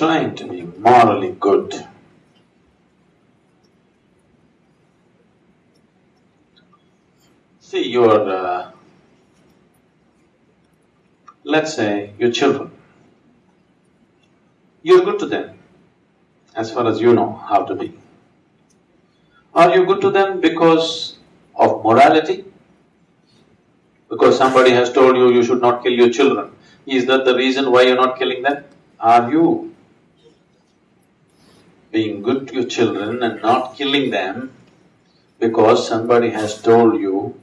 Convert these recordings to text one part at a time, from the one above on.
trying to be morally good. See, your… Uh, let's say your children, you're good to them as far as you know how to be. Are you good to them because of morality? Because somebody has told you you should not kill your children. Is that the reason why you're not killing them? Are you being good to your children and not killing them because somebody has told you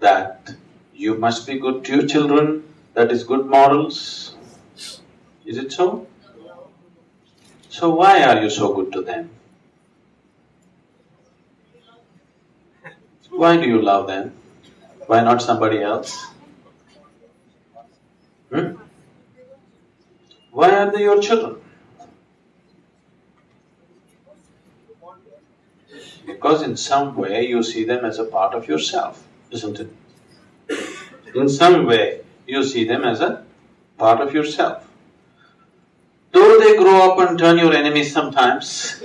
that you must be good to your children, that is good morals? Is it so? So why are you so good to them? Why do you love them? Why not somebody else? Hmm? Why are they your children? Because in some way you see them as a part of yourself, isn't it? In some way you see them as a part of yourself. Though they grow up and turn your enemies sometimes,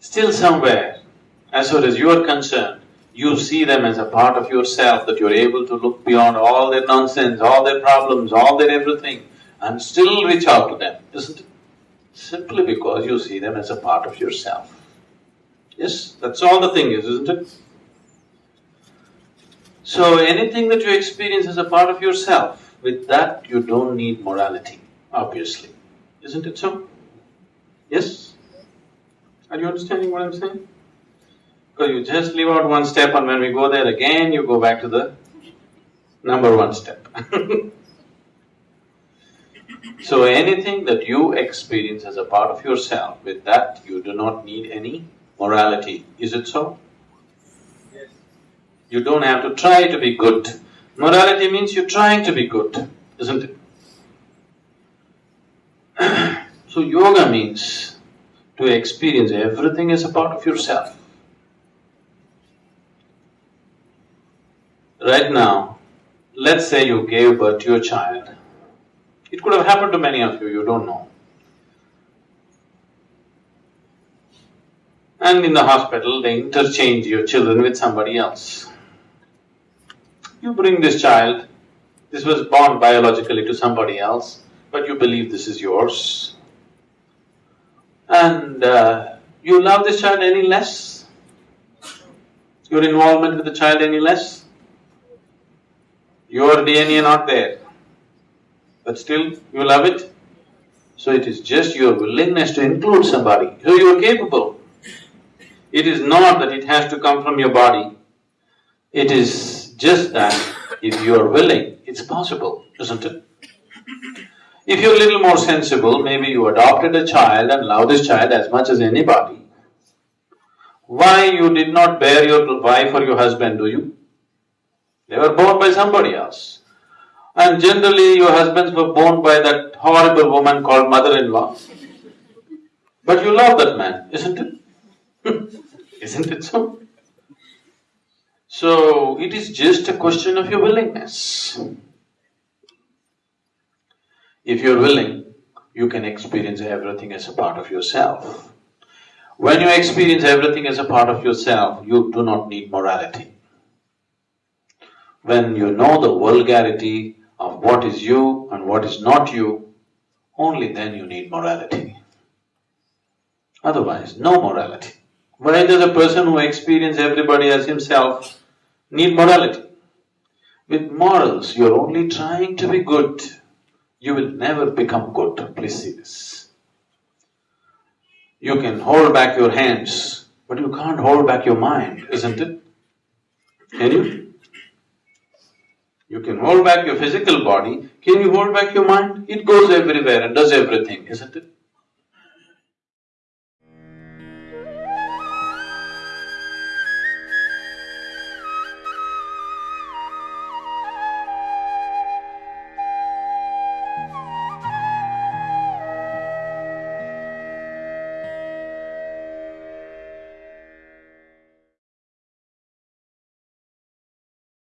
still somewhere, as far as you are concerned, you see them as a part of yourself, that you're able to look beyond all their nonsense, all their problems, all their everything, and still reach out to them, isn't it? Simply because you see them as a part of yourself. Yes, that's all the thing is, isn't it? So anything that you experience as a part of yourself, with that you don't need morality, obviously. Isn't it so? Yes? Are you understanding what I'm saying? Because you just leave out one step and when we go there again, you go back to the number one step So anything that you experience as a part of yourself, with that you do not need any morality, is it so? Yes. You don't have to try to be good. Morality means you're trying to be good, isn't it? so yoga means to experience everything as a part of yourself. Right now, let's say you gave birth to your child. It could have happened to many of you, you don't know. And in the hospital, they interchange your children with somebody else. You bring this child, this was born biologically to somebody else, but you believe this is yours. And uh, you love this child any less? Your involvement with the child any less? Your DNA not there, but still you love it. So it is just your willingness to include somebody, so you are capable. It is not that it has to come from your body, it is just that if you are willing, it's possible, isn't it? If you're a little more sensible, maybe you adopted a child and love this child as much as anybody. Why you did not bear your wife or your husband, do you? They were born by somebody else. And generally your husbands were born by that horrible woman called mother-in-law. But you love that man, isn't it? isn't it so? So, it is just a question of your willingness. If you're willing, you can experience everything as a part of yourself. When you experience everything as a part of yourself, you do not need morality. When you know the vulgarity what is you and what is not you, only then you need morality. Otherwise, no morality. Why does a person who experiences everybody as himself need morality? With morals, you're only trying to be good. You will never become good, please see this. You can hold back your hands, but you can't hold back your mind, isn't it? Can you? You can hold back your physical body, can you hold back your mind? It goes everywhere and does everything, isn't it?